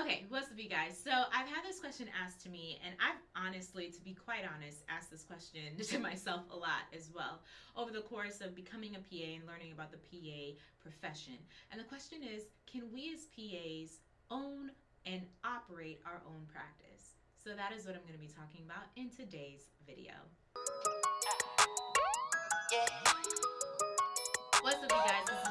Okay, what's up, you guys? So I've had this question asked to me, and I've honestly, to be quite honest, asked this question to myself a lot as well over the course of becoming a PA and learning about the PA profession. And the question is, can we as PAs own and operate our own practice? So that is what I'm going to be talking about in today's video. What's up, you guys?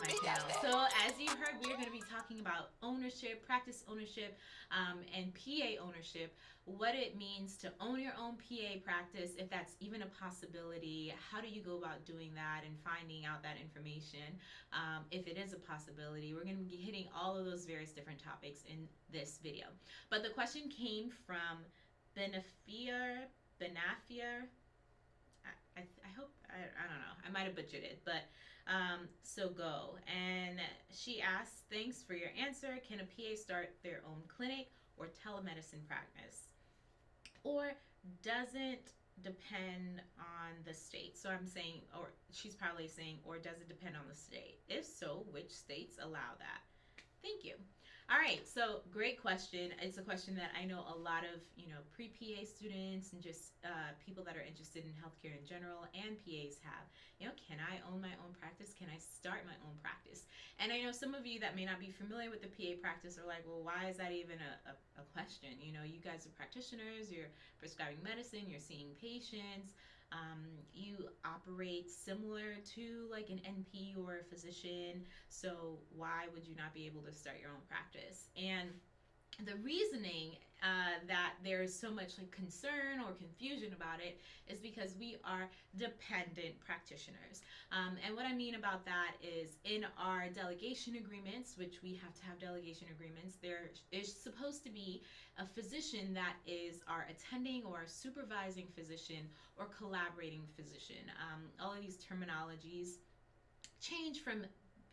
My channel. So, as you heard, we're going to be talking about ownership, practice ownership, um, and PA ownership. What it means to own your own PA practice, if that's even a possibility. How do you go about doing that and finding out that information, um, if it is a possibility? We're going to be hitting all of those various different topics in this video. But the question came from Benefier, Benafier, I, I hope I, I don't know I might have butchered it but um, so go. And she asks thanks for your answer. Can a PA start their own clinic or telemedicine practice? Or doesn't depend on the state? So I'm saying or she's probably saying or does it depend on the state? If so which states allow that? Thank you all right, so great question. It's a question that I know a lot of, you know, pre-PA students and just uh, people that are interested in healthcare in general and PAs have. You know, can I own my own practice? Can I start my own practice? And I know some of you that may not be familiar with the PA practice are like, well, why is that even a, a, a question? You know, you guys are practitioners, you're prescribing medicine, you're seeing patients, um, you operate similar to like an NP or a physician, so why would you not be able to start your own practice? And the reasoning uh, that there's so much like concern or confusion about it is because we are dependent practitioners. Um, and what I mean about that is in our delegation agreements, which we have to have delegation agreements, there is supposed to be a physician that is our attending or our supervising physician or collaborating physician. Um, all of these terminologies change from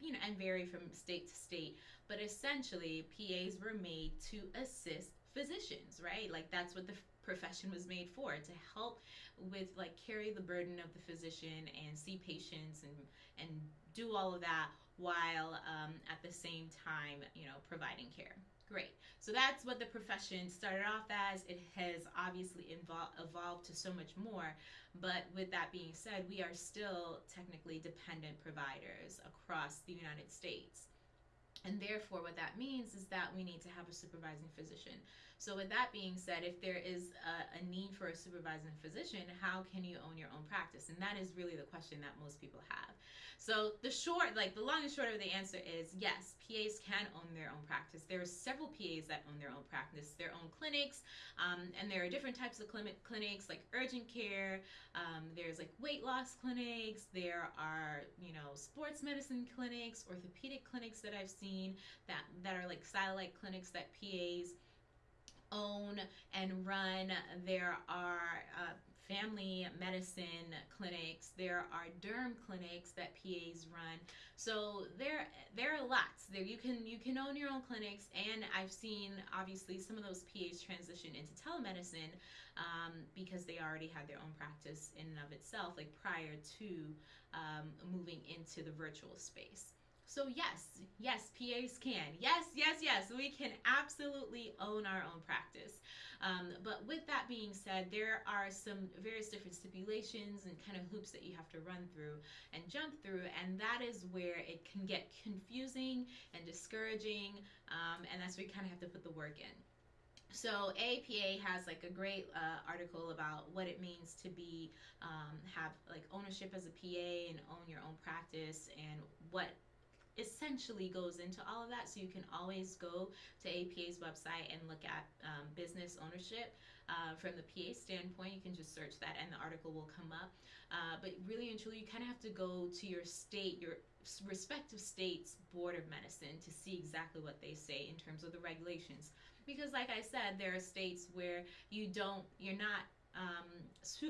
you know, and vary from state to state. But essentially, PAs were made to assist physicians, right? Like that's what the profession was made for to help with like carry the burden of the physician and see patients and and do all of that while um, at the same time you know providing care Great. So that's what the profession started off as. It has obviously evolved to so much more. But with that being said, we are still technically dependent providers across the United States. And therefore, what that means is that we need to have a supervising physician. So, with that being said, if there is a, a, need for a supervising physician, how can you own your own practice? And that is really the question that most people have. So, the short, like the long and short of the answer is yes, PAs can own their own practice. There are several PAs that own their own practice, their own clinics, um, and there are different types of clinic, clinics like urgent care. Um, there's like weight loss clinics. There are you know sports medicine clinics, orthopedic clinics that I've seen that that are like satellite clinics that PAs own and run. There are uh, family medicine clinics. There are derm clinics that PAs run. So there there are lots. There you can you can own your own clinics, and I've seen obviously some of those PAs transition into telemedicine um, because they already had their own practice in and of itself, like prior to um, moving into the virtual space. So yes, yes, PAs can. Yes, yes, yes, we can absolutely own our own practice. Um, but with that being said, there are some various different stipulations and kind of hoops that you have to run through and jump through, and that is where it can get confusing and discouraging, um, and that's where you kind of have to put the work in. So APA has like a great uh, article about what it means to be um, have like ownership as a PA and own your own practice and what essentially goes into all of that. So you can always go to APA's website and look at um, business ownership uh, from the PA standpoint. You can just search that and the article will come up. Uh, but really and truly, you kind of have to go to your state, your respective states board of medicine to see exactly what they say in terms of the regulations because like i said there are states where you don't you're not um,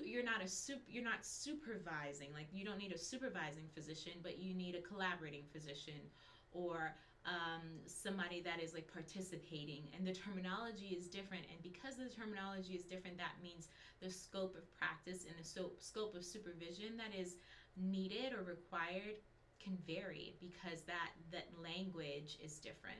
you're not a sup- you're not supervising like you don't need a supervising physician but you need a collaborating physician or um, somebody that is like participating. And the terminology is different and because the terminology is different that means the scope of practice and the so- scope of supervision that is needed or required can vary because that that language is different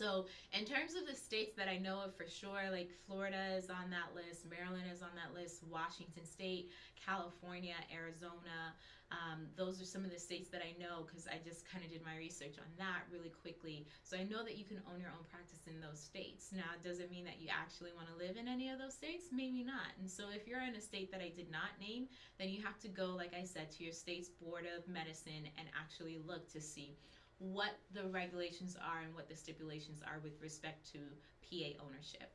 So, in terms of the states that I know of for sure, like Florida is on that list, Maryland is on that list, Washington State, California, Arizona. Um, those are some of the states that I know because I just kind of did my research on that really quickly. So, I know that you can own your own practice in those states. Now, it does it mean that you actually want to live in any of those states? Maybe not. And so, if you're in a state that I did not name, then you have to go, like I said, to your state's Board of Medicine and actually look to see what the regulations are and what the stipulations are with respect to PA ownership.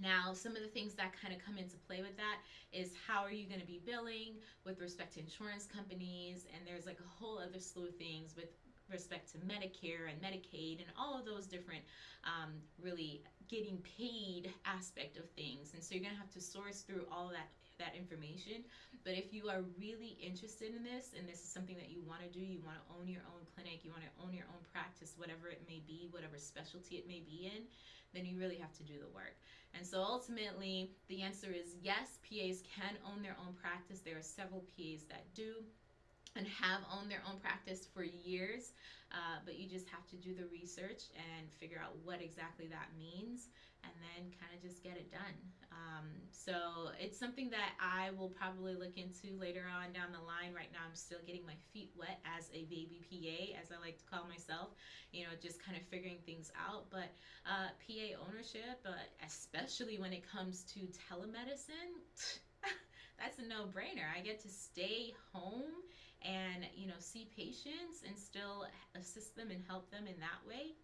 Now, some of the things that kind of come into play with that is how are you going to be billing with respect to insurance companies, and there's like a whole other slew of things with respect to Medicare and Medicaid and all of those different um, really getting paid aspect of things. And so you're going to have to source through all that that information. But if you are really interested in this and this is something that you want to do, you want to own your own clinic, you want to own your own practice, whatever it may be, whatever specialty it may be in, then you really have to do the work. And so ultimately, the answer is yes, PAs can own their own practice. There are several PAs that do and have owned their own practice for years, uh, but you just have to do the research and figure out what exactly that means and then kind of just get it done. Um, so it's something that I will probably look into later on down the line. Right now, I'm still getting my feet wet as a baby PA, as I like to call myself, you know, just kind of figuring things out. But uh, PA ownership, uh, especially when it comes to telemedicine, that's a no brainer. I get to stay home and, you know, see patients and still assist them and help them in that way.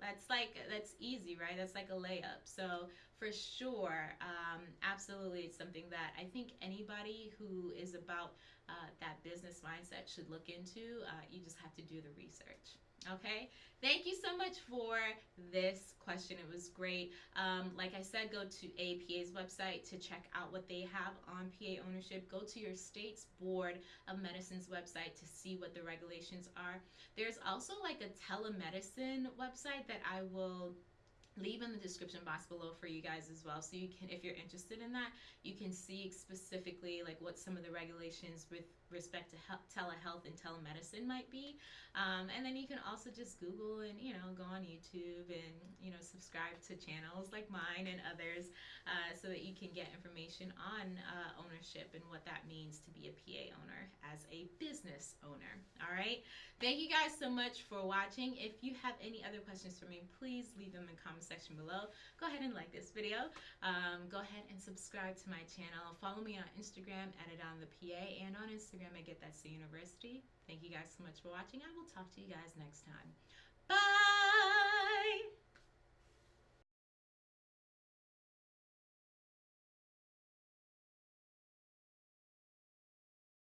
That's like that's easy right? That's like a layup. So for sure um, absolutely it's something that i think anybody who is about uh, that business mindset should look into. Uh, you just have to do the research Okay, thank you so much for this question. It was great. Um, like I said, go to APA's website to check out what they have on PA ownership. Go to your state's Board of Medicine's website to see what the regulations are. There's also like a telemedicine website that I will leave in the description box below for you guys as well so you can if you're interested in that you can see specifically like what some of the regulations with respect to health, telehealth and telemedicine might be. Um, and then you can also just google and you know go on youtube and you know subscribe to channels like mine and others uh, so that you can get information on uh, ownership and what that means to be a pa owner as a business owner all right thank you guys so much for watching if you have any other questions for me please leave them in the comment section below go ahead and like this video um, go ahead and subscribe to my channel follow me on instagram at it on the pa and on instagram at Get That C University. Thank you guys so much for watching. I will talk to you guys next time.